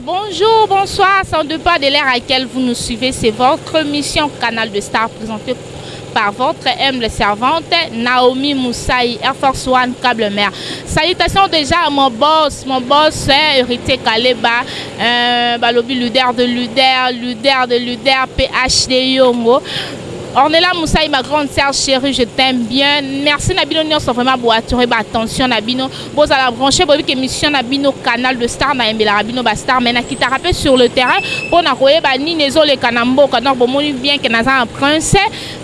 bonjour, bonsoir. Sans pas de l'air à laquelle vous nous suivez, c'est votre mission Canal de Star présentée par votre humble servante Naomi Moussaï, Air Force One, Câble Mer. Salutations déjà à mon boss, mon boss Urité hein, Kaleba, Eeh balobi luder de luder, luder de luder PHD yongo Ornella Musayi ma grande sœur cherie je t'aime bien merci na bino nionso vraiment bo attirer ba attention na bino bozala branche boyebi ke mission na bino canal de star na yembelaka bino ba star mais na kitaka pe sur le terrain pona koyeba nini ezoleka na mboka donc bomoni bien ke naza na prince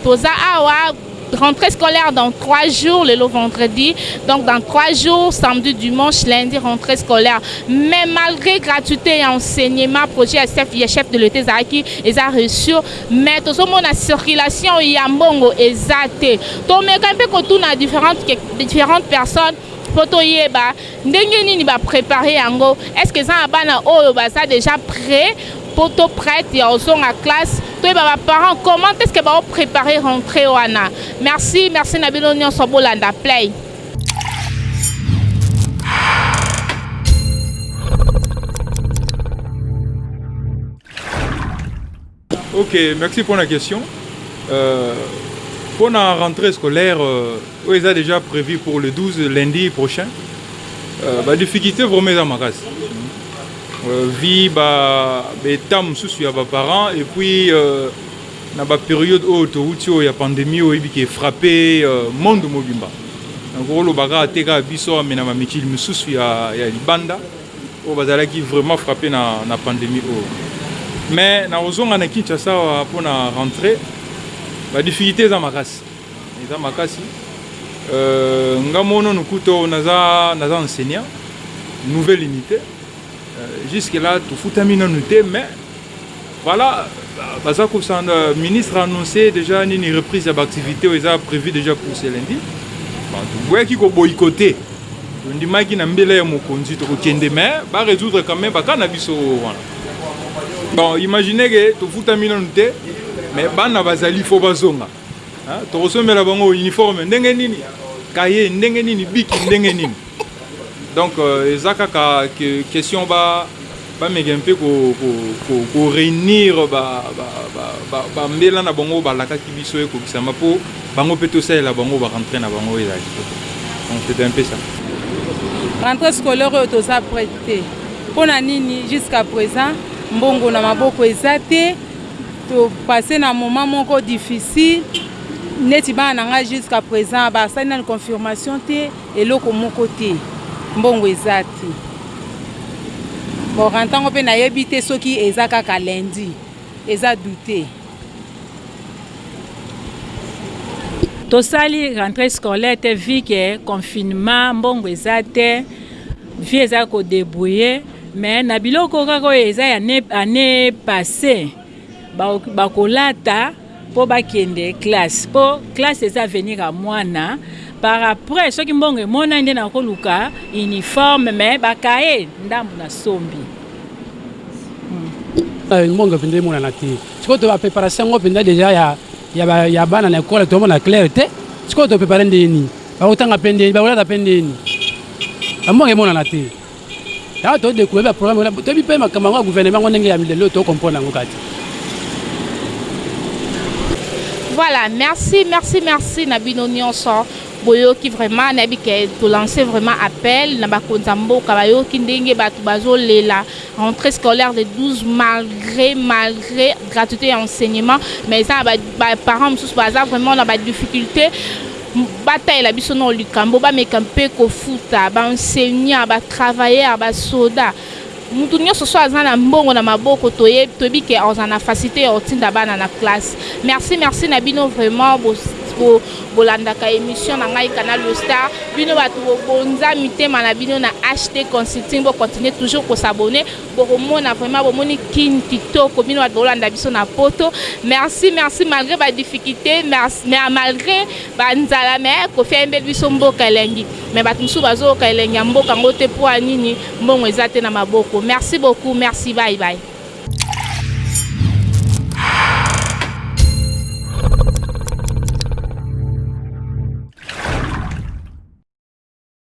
toza awa Rentree scolaire dans trois jours, lelo vendredi, donc dans trois jours, samedi, dimanche, lundi, rentree scolaire. Mais malgré gratuité ya enseignement, projet ya chef, ya chef de l'État ezalaki eza reçu, mais tozomona circulation ya mbongo eza te. Tomeka mpe kotuna différentes, différentes personnes mpo toyeba Ndenge nini ba preparer yango? Est ce que eza na bana oyo baza dejà pret po to prete ya ozonga classe? Toyeba ba parents comment est ce que bao preparer rentree wana? Merci merci na bino nionso bolanda play. Ok merci pona question euh, pona rentrée scolaire euh, oyo eza déjà prévu pour le 12 lundi prochain euh, ba difficulté vraiment eza makasi euh, vie ba beta mosusu ya ba parents et puis euh, na ba période oyo towuti oyo ya pandémie oyo ebiki frappé euh, monde mobimba nakoloba kaka te kaka biso amena ba mikili mosusu ya, ya libanda oyo bazalaki vraiment frapper na, na pandemie oyo mais na kozonga na Kinshasa awa mpo na rentree ba difficulté eza makasi eza makasi euh, nga mono nukuto naza, naza enseignant nouvelle unité euh, jusque là tofutami nanu te mais Voilà, baza kosanda ministre annonce deja nini reprise ya ba activite oyo eza prevu deja pour ce lundi. Bato boyaki ko boycotter, tondimaki na mbela ya mokonzi tokokende mais ba resoudre quand meme ba cas na biso oyo wana. Bon, imaginez que tofutami nanu te mais bana bazali faut bazonga. Hein? Tokosombela bango uniforme ndenge nini? Cahier ndenge nini? Biki ndenge nini? Donc euh, eza kaka que question ba ba mega mpe ko ko ko, ko réunir ba ba ba, ba, ba mbela na bango balakaki biso ekokisama po bango mpe tosalela bango ba rentrée na bango ezala kitoko. Donc c'est un peu ça. Rentrée scolaire oyo toza prête te. Pona nini jusqu'à présent mbongo na maboko eza te? To passer na moment moko difficile neti bana na ngai jusqu'à present ba sali nanu confirmation te eloko moko te mbongo eza te bon rente yango pe nayebi te soki eza kaka lundi eza doute. Tosali rentree scolaire te vu que confinement mbongo eza te vie eza ko debrouiller. Mais na biloko kaka oyo eza ya annee passe bakolata po bakende classe po classe eza avenir ya mwana par après soki mbongo emonani nde nakoluka uniforme mais bakaye ndambu na sombi euh, mbongo mpenza emonana te sikoyo to bapreparation yango mpenza deja ya, ya, ba, ya bana na ekole tomona claire te sikoyo toprepare ndeni bakotanga mpe ndeni bakolata mpe ndeni bambongo emonana te Awa to decouvrir ba programme wana toyebi pe makambo yango ya gouvernement yango ndenge ya lelo to comprendre yango kati. Voilà, merci, merci, merci na bino nionso boyoki vraiment nayebi ke to lancer vraiment appel na bakonzi ya mboka bayoki ndenge bato bazolela rentrée scolaire de 12 malgré malgré gratuité ya enseignement mais eza na baparent mosusu baza vraiment na badifficulté Batalela biso nao likambo bameka mpe kofuta ba enseignants, ba travailleurs, ba soda. Mutu nionso soit aza na mbongo na maboko toye toyebi ke akozala na facite ya kotinda bana na classe. Merci merci na bino vraiment bo bolandaka emission na ngai canal le star bino batu bobonza mitema na bino na HT consulting bo continuer toujours ko s'abonner. Bokomona vraiment bomoni kin kitoko bino batu bolanda biso na poto merci merci malgre ba difficulte merci mais malgre ba nzala mais kofi ayembeli biso mboka elengi mais batu mosusu bazoyoka elengi ya mboka yango te po ya nini mbongo eza te na maboko merci beaucoup merci bye bye.